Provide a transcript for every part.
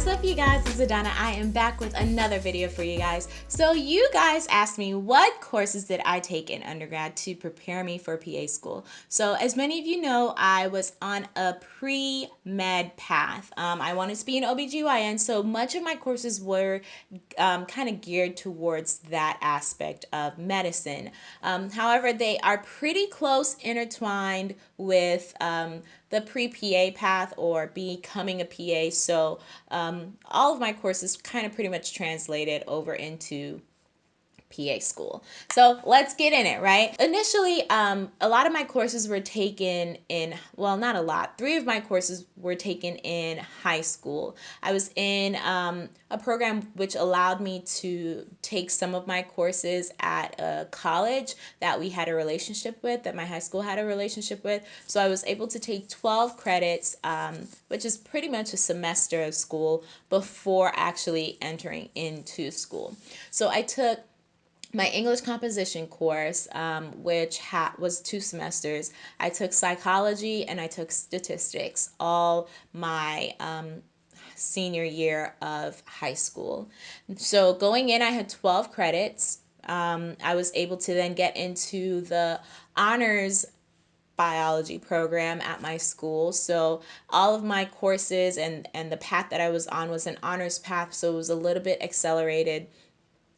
What's up you guys, it's Adana. I am back with another video for you guys. So you guys asked me what courses did I take in undergrad to prepare me for PA school. So as many of you know, I was on a pre-med path. Um, I wanted to be an OBGYN, so much of my courses were um, kind of geared towards that aspect of medicine. Um, however, they are pretty close intertwined with um, the pre-PA path or becoming a PA. So um, all of my courses kind of pretty much translated over into PA school. So let's get in it, right? Initially, um, a lot of my courses were taken in, well, not a lot. Three of my courses were taken in high school. I was in um, a program which allowed me to take some of my courses at a college that we had a relationship with, that my high school had a relationship with. So I was able to take 12 credits, um, which is pretty much a semester of school before actually entering into school. So I took my English composition course, um, which was two semesters, I took psychology and I took statistics all my um, senior year of high school. So going in, I had 12 credits. Um, I was able to then get into the honors biology program at my school. So all of my courses and, and the path that I was on was an honors path. So it was a little bit accelerated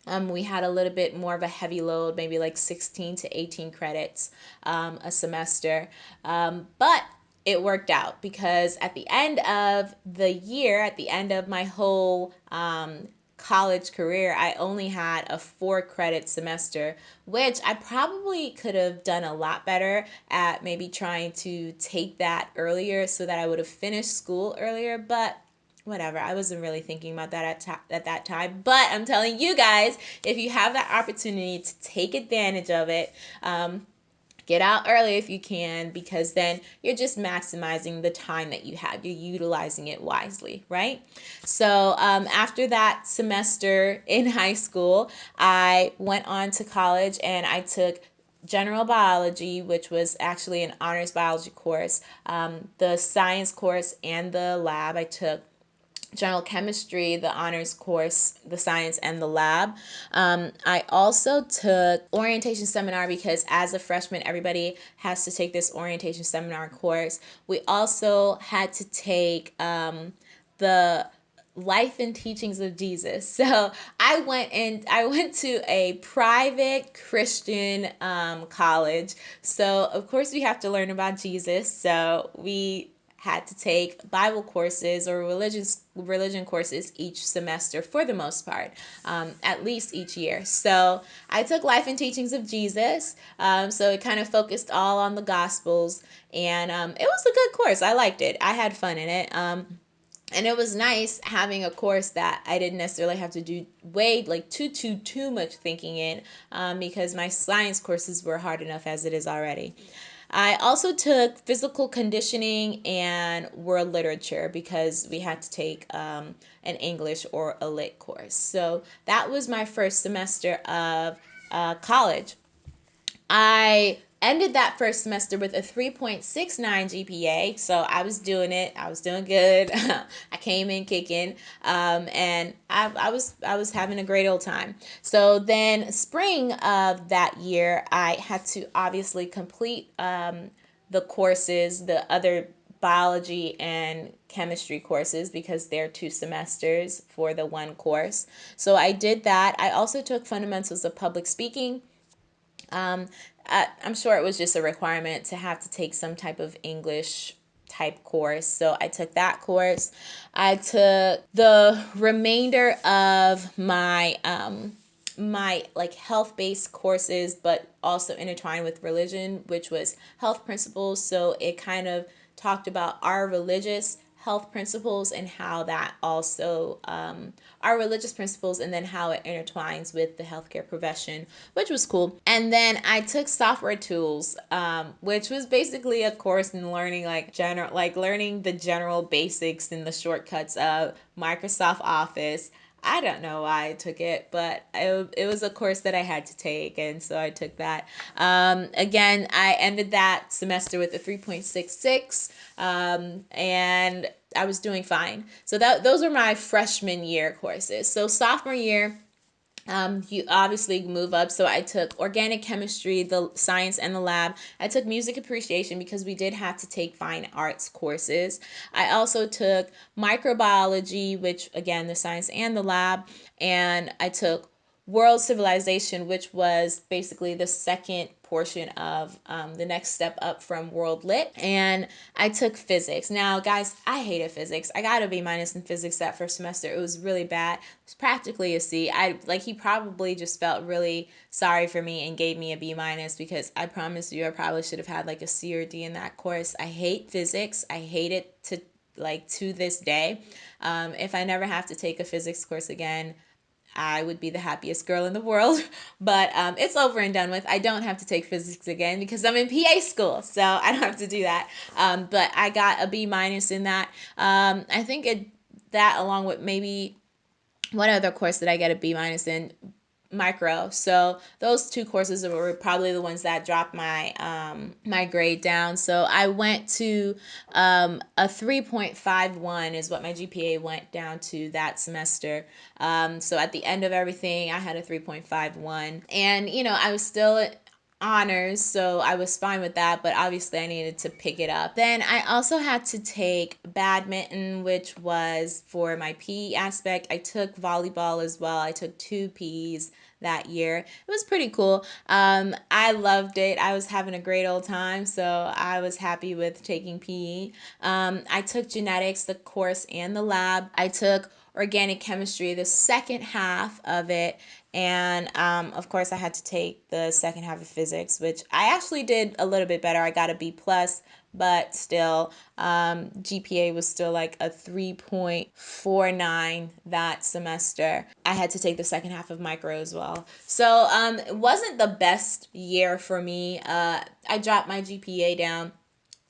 um, we had a little bit more of a heavy load, maybe like 16 to 18 credits um, a semester. Um, but it worked out because at the end of the year, at the end of my whole um, college career, I only had a four credit semester, which I probably could have done a lot better at maybe trying to take that earlier so that I would have finished school earlier. But whatever. I wasn't really thinking about that at, ta- at that time but i'm telling you guys if you have that opportunity to take advantage of it um, get out early if you can because then you're just maximizing the time that you have. You're utilizing it wisely right? So um, after that semester in high school i went on to college and i took general biology, which was actually an honors biology course, um, the science course, and the lab. I took general chemistry, the honors course, the science, and the lab. Um, I also took orientation seminar because as a freshman, everybody has to take this orientation seminar course. We also had to take um, the life and teachings of Jesus. So I went and I went to a private Christian um, college. So of course we have to learn about Jesus. So we had to take Bible courses or religious religion courses each semester for the most part, um, at least each year. So I took Life and Teachings of Jesus. Um, so it kind of focused all on the Gospels, and um, it was a good course. I liked it. I had fun in it. Um, and it was nice having a course that I didn't necessarily have to do way like too too too much thinking in um, because my science courses were hard enough as it is already. I also took physical conditioning and world literature because we had to take um, an English or a lit course. So that was my first semester of uh, college. I ended that first semester with a 3.69 GPA. So I was doing it. I was doing good. I came in kicking, um, and I, I was I was having a great old time. So then spring of that year, I had to obviously complete um, the courses, the other biology and chemistry courses because they're two semesters for the one course. So I did that. I also took fundamentals of public speaking. Um, I, I'm sure it was just a requirement to have to take some type of English type course. So I took that course. I took the remainder of my um my like health based courses but also intertwined with religion which was health principles so it kind of talked about our religious health principles and how that also um, our religious principles and then how it intertwines with the healthcare profession, which was cool. And then I took software tools, um, which was basically a course in learning like general, like learning the general basics and the shortcuts of Microsoft Office. I don't know why I took it, but it, it was a course that I had to take, and so I took that. Um, again, I ended that semester with a 3.66, um, and I was doing fine. So that those were my freshman year courses. So sophomore year, um, you obviously move up. So I took organic chemistry, the science and the lab. I took music appreciation because we did have to take fine arts courses. I also took microbiology, which again, the science and the lab. And I took world civilization, which was basically the second portion of um, the next step up from World Lit. And I took physics. Now, guys, I hated physics. I got a B minus in physics that first semester. It was really bad. It was practically a C. I like he probably just felt really sorry for me and gave me a B minus because I promise you I probably should have had like a C or D in that course. I hate physics. I hate it to like to this day. Um, if I never have to take a physics course again, I would be the happiest girl in the world. But um, it's over and done with. I don't have to take physics again because I'm in PA school, so I don't have to do that. Um, but I got a B minus in that. Um, I think it that along with maybe one other course that I get a B minus in micro. So those two courses were probably the ones that dropped my um, my grade down. So I went to um, a 3.51 is what my GPA went down to that semester. Um, so at the end of everything, I had a 3.51, and you know I was still honors, so I was fine with that, but obviously I needed to pick it up. Then I also had to take badminton, which was for my PE aspect. I took volleyball as well. I took two P's that year. It was pretty cool. Um, I loved it. I was having a great old time, so I was happy with taking PE. Um, I took genetics, the course, and the lab. I took organic chemistry, the second half of it, and um, of course I had to take the second half of physics, which I actually did a little bit better. I got a B plus, but still um, GPA was still like a 3.49 that semester. I had to take the second half of micro as well. So um, it wasn't the best year for me. Uh, I dropped my GPA down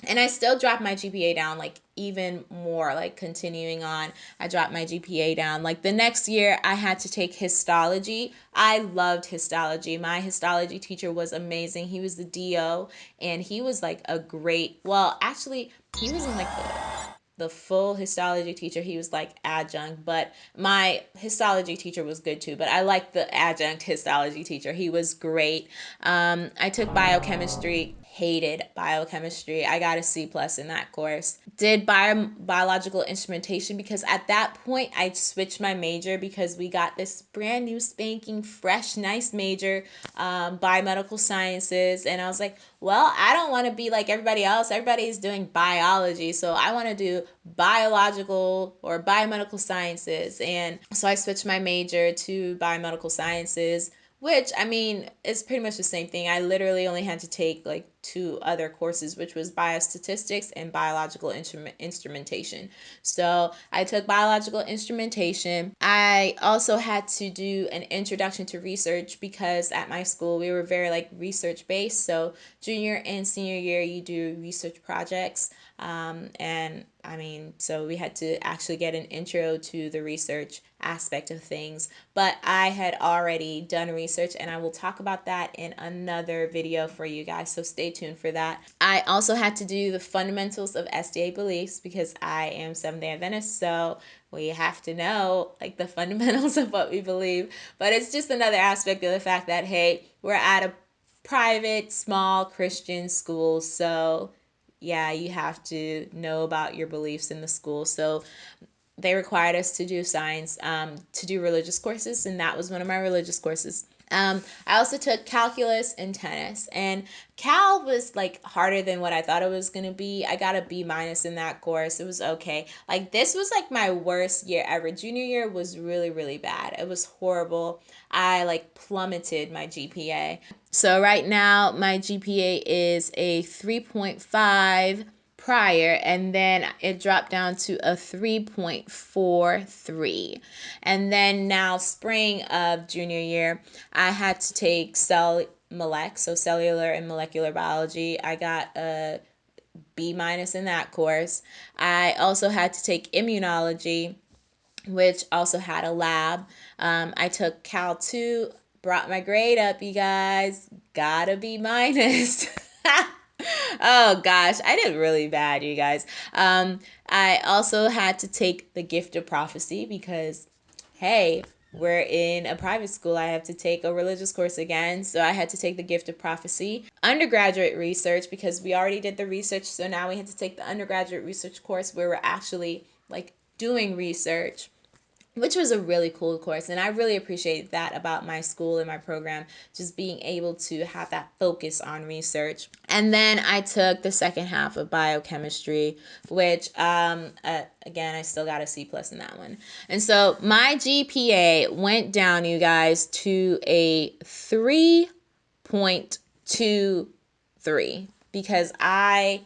and I still dropped my GPA down like even more like continuing on. I dropped my GPA down. Like the next year I had to take histology. I loved histology. My histology teacher was amazing. He was the DO and he was like a great well actually he was in like the the full histology teacher. He was like adjunct but my histology teacher was good too but i liked the adjunct histology teacher. He was great. Um, i took biochemistry hated biochemistry. I got a C plus in that course. Did bio, biological instrumentation because at that point I switched my major because we got this brand new spanking fresh nice major, um, biomedical sciences, and I was like, well, I don't want to be like everybody else. Everybody's doing biology, so I want to do biological or biomedical sciences, and so I switched my major to biomedical sciences which I mean is pretty much the same thing. I literally only had to take like two other courses, which was biostatistics and biological instrument instrumentation. So I took biological instrumentation. I also had to do an introduction to research because at my school we were very like research based. So junior and senior year you do research projects. Um, and I mean, so we had to actually get an intro to the research aspect of things. But I had already done research, and I will talk about that in another video for you guys. So stay tuned for that. I also had to do the fundamentals of SDA beliefs because I am Seventh day Adventist. So we have to know like the fundamentals of what we believe. But it's just another aspect of the fact that, hey, we're at a private, small Christian school. So yeah, you have to know about your beliefs in the school. So they required us to do science, um, to do religious courses, and that was one of my religious courses. Um, I also took calculus and tennis, and cal was like harder than what I thought it was gonna be. I got a B minus in that course. It was okay. Like this was like my worst year ever. Junior year was really really bad. It was horrible. I like plummeted my GPA. So right now my GPA is a three point five prior and then it dropped down to a 3.43 and then now spring of junior year i had to take cell molec so cellular and molecular biology. I got a b minus in that course. I also had to take immunology which also had a lab. Um, i took cal 2 brought my grade up you guys. Gotta be minus oh gosh, I did really bad, you guys. Um, I also had to take the gift of prophecy because, hey, we're in a private school. I have to take a religious course again. So I had to take the gift of prophecy. Undergraduate research, because we already did the research. So now we had to take the undergraduate research course where we're actually like doing research which was a really cool course and i really appreciate that about my school and my program just being able to have that focus on research. And then i took the second half of biochemistry which um, uh, again i still got a c plus in that one. And so my gpa went down you guys to a 3.23 because i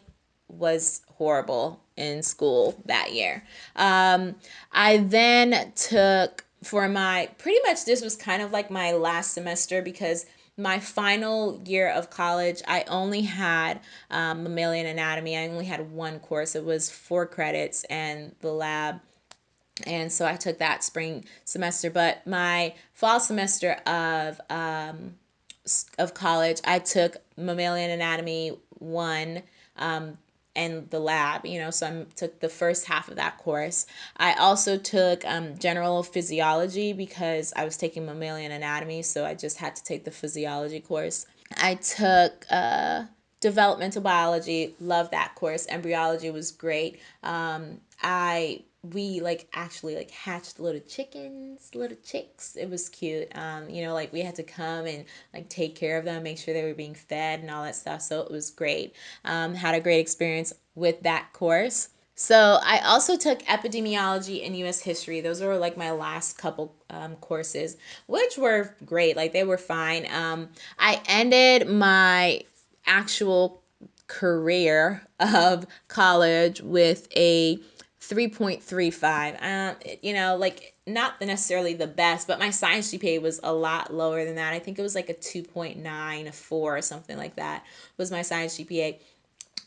was horrible in school that year. Um, I then took for my pretty much this was kind of like my last semester because my final year of college, I only had um, mammalian anatomy. I only had one course. It was four credits and the lab. And so I took that spring semester. But my fall semester of um, of college, I took mammalian anatomy one, um, and the lab, you know, so I took the first half of that course. I also took um, general physiology because I was taking mammalian anatomy, so I just had to take the physiology course. I took uh, developmental biology, love that course. Embryology was great. Um, I we like actually like hatched little chickens, little chicks. It was cute. Um, you know, like we had to come and like take care of them, make sure they were being fed and all that stuff. So it was great. Um, had a great experience with that course. So I also took epidemiology and U.S. history. Those were like my last couple um, courses, which were great. Like they were fine. Um, I ended my actual career of college with a 3.35. Um, you know, like not necessarily the best, but my science GPA was a lot lower than that. I think it was like a 2.94 or something like that was my science GPA.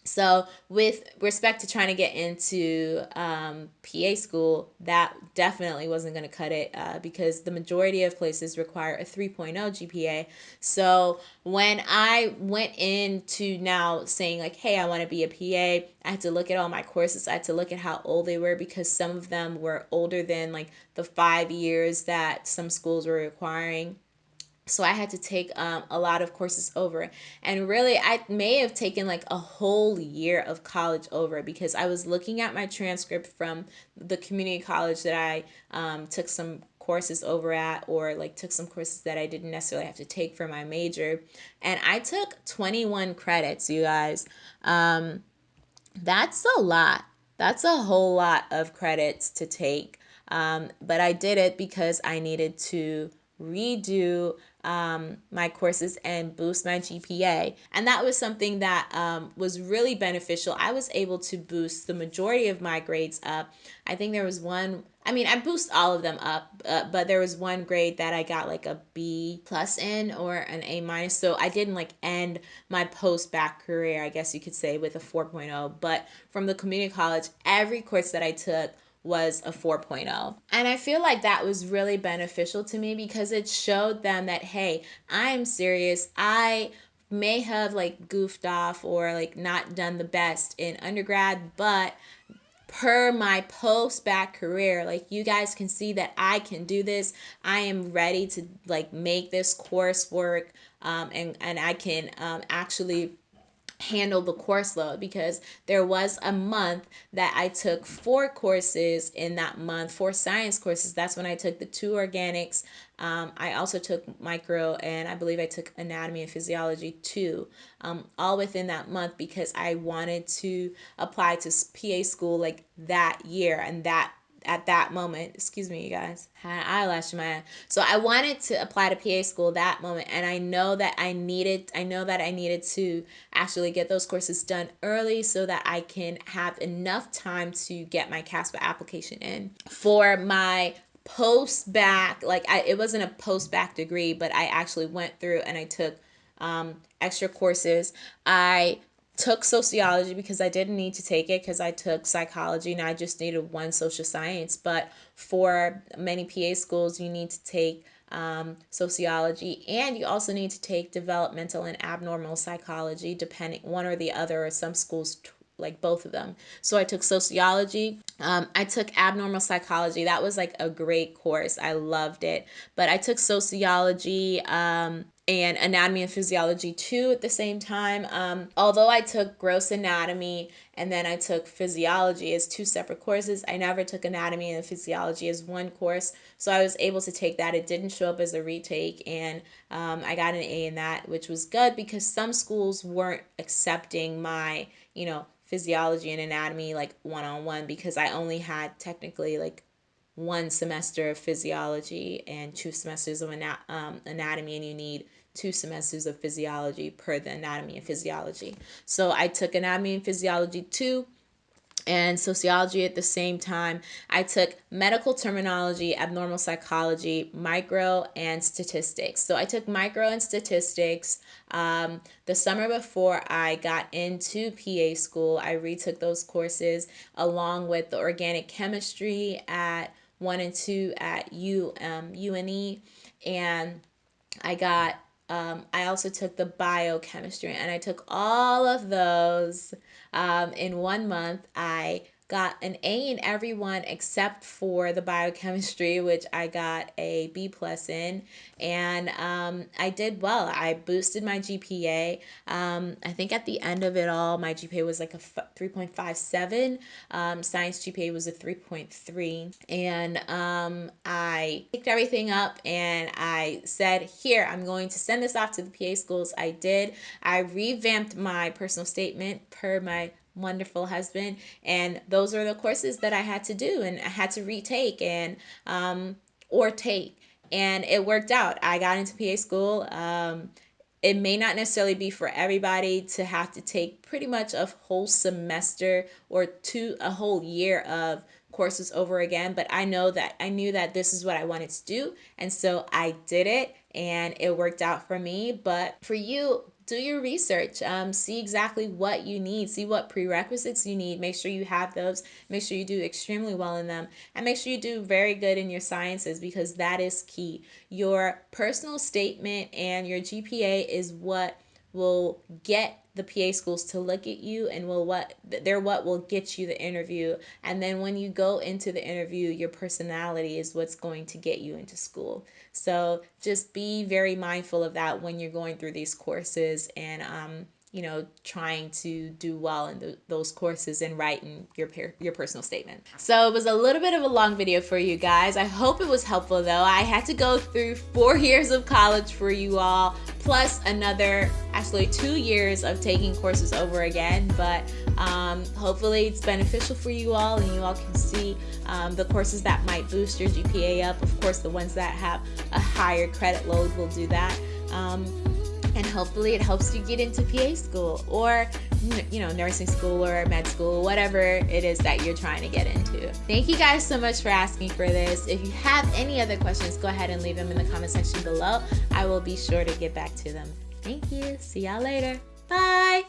So, with respect to trying to get into um, PA school, that definitely wasn't going to cut it uh, because the majority of places require a 3.0 GPA. So, when I went into now saying, like, hey, I want to be a PA, I had to look at all my courses. I had to look at how old they were because some of them were older than like the five years that some schools were requiring so i had to take um, a lot of courses over. And really i may have taken like a whole year of college over because i was looking at my transcript from the community college that i um, took some courses over at or like took some courses that i didn't necessarily have to take for my major. And i took 21 credits you guys. Um, that's a lot. That's a whole lot of credits to take. Um, but i did it because i needed to redo um, my courses and boost my GPA. And that was something that um, was really beneficial. I was able to boost the majority of my grades up. I think there was one, I mean, I boost all of them up, uh, but there was one grade that I got like a B plus in or an A minus. So I didn't like end my post bac career, I guess you could say, with a 4.0. But from the community college, every course that I took, was a 4.0. And I feel like that was really beneficial to me because it showed them that, hey, I'm serious. I may have like goofed off or like not done the best in undergrad, but per my post bac career like you guys can see that i can do this i am ready to like make this coursework um, and and i can um, actually handle the course load because there was a month that I took four courses in that month, four science courses. That's when I took the two organics. Um, I also took micro and I believe I took anatomy and physiology too, um, all within that month because I wanted to apply to PA school like that year and that at that moment, excuse me, you guys, had an eyelash in my eye. So I wanted to apply to PA school that moment, and I know that I needed, I know that I needed to actually get those courses done early so that I can have enough time to get my CASPA application in for my post bac. Like I, it wasn't a post bac degree, but I actually went through and I took um, extra courses. I took sociology because I didn't need to take it because I took psychology and I just needed one social science. But for many PA schools, you need to take um, sociology, and you also need to take developmental and abnormal psychology, depending one or the other, or some schools like both of them. So I took sociology. Um, I took abnormal psychology. That was like a great course. I loved it. But I took sociology um, and anatomy and physiology too at the same time. Um, although I took gross anatomy and then I took physiology as two separate courses, I never took anatomy and physiology as one course. So I was able to take that. It didn't show up as a retake, and um, I got an A in that, which was good because some schools weren't accepting my, you know, physiology and anatomy like one on one because I only had technically like one semester of physiology and two semesters of ana- um, anatomy, and you need two semesters of physiology per the anatomy and physiology. So I took anatomy and physiology two and sociology at the same time. I took medical terminology, abnormal psychology, micro, and statistics. So I took micro and statistics um, the summer before I got into PA school. I retook those courses along with the organic chemistry at one and two at U, um, UNE. And I got um, I also took the biochemistry and I took all of those um, in one month. I got an A in everyone except for the biochemistry, which I got a B plus in, and um, I did well. I boosted my GPA. Um, I think at the end of it all, my GPA was like a 3.57. Um, science GPA was a 3.3, and um, I picked everything up and I said, "Here, I'm going to send this off to the PA schools." I did. I revamped my personal statement per my wonderful husband. And those are the courses that i had to do and i had to retake and um, or take. And it worked out. I got into pa school um, it may not necessarily be for everybody to have to take pretty much a whole semester or two a whole year of courses over again but i know that i knew that this is what i wanted to do and so i did it and it worked out for me. But for you do your research um, see exactly what you need see what prerequisites you need make sure you have those make sure you do extremely well in them and make sure you do very good in your sciences because that is key. Your personal statement and your gpa is what will get the PA schools to look at you and will what they're what will get you the interview and then when you go into the interview your personality is what's going to get you into school so just be very mindful of that when you're going through these courses and um you know, trying to do well in the, those courses and writing your your personal statement. So it was a little bit of a long video for you guys. I hope it was helpful though. I had to go through four years of college for you all, plus another actually two years of taking courses over again. But um, hopefully it's beneficial for you all and you all can see um, the courses that might boost your GPA up. Of course, the ones that have a higher credit load will do that. Um, and hopefully it helps you get into PA school or you know nursing school or med school whatever it is that you're trying to get into. Thank you guys so much for asking for this. If you have any other questions go ahead and leave them in the comment section below. I will be sure to get back to them. Thank you. See y'all later. Bye